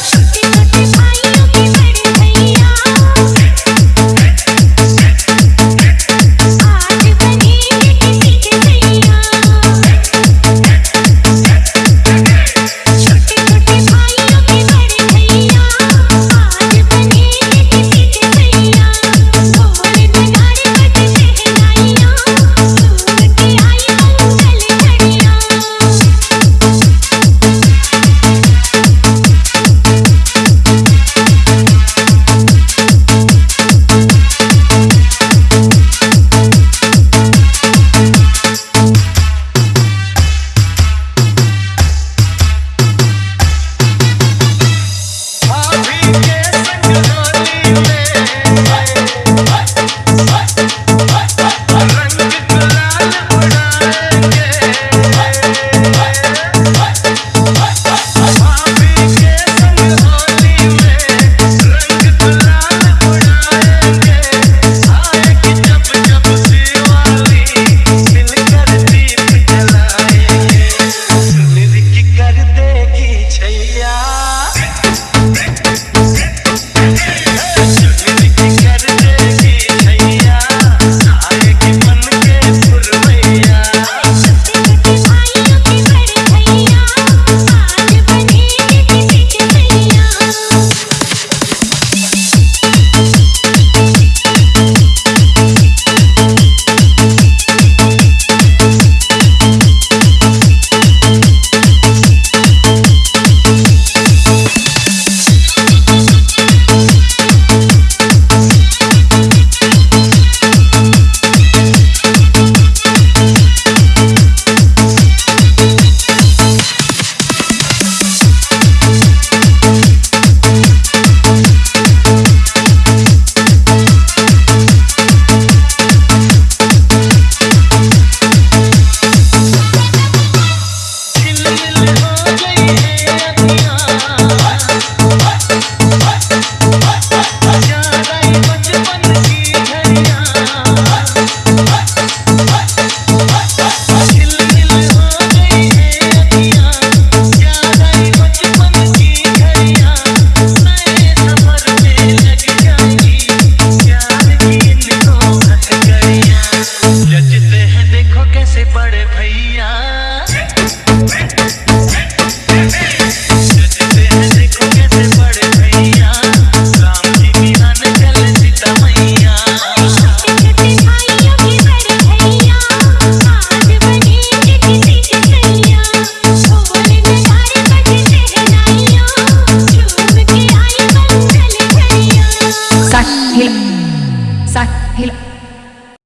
Shoot.